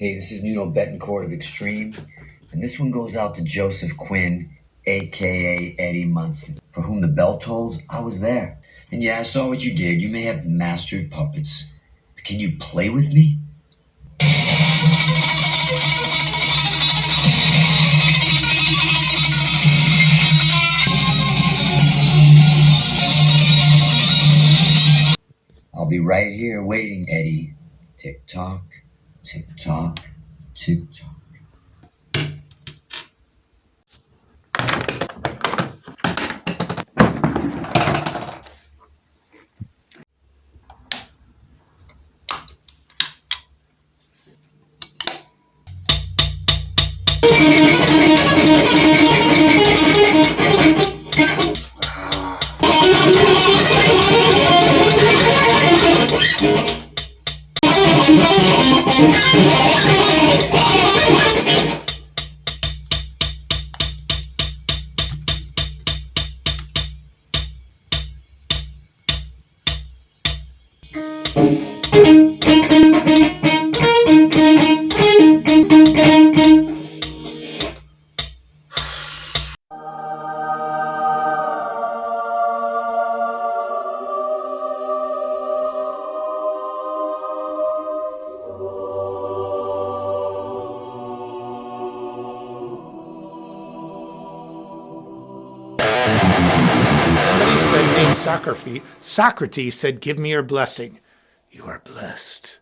Hey, this is Nuno Bettencourt of Extreme, and this one goes out to Joseph Quinn, aka Eddie Munson, for whom the bell tolls. I was there. And yeah, I saw what you did. You may have mastered puppets, but can you play with me? I'll be right here waiting, Eddie. Tick tock, 직접 직접. Thank Socrates, said, give me your blessing. You are blessed.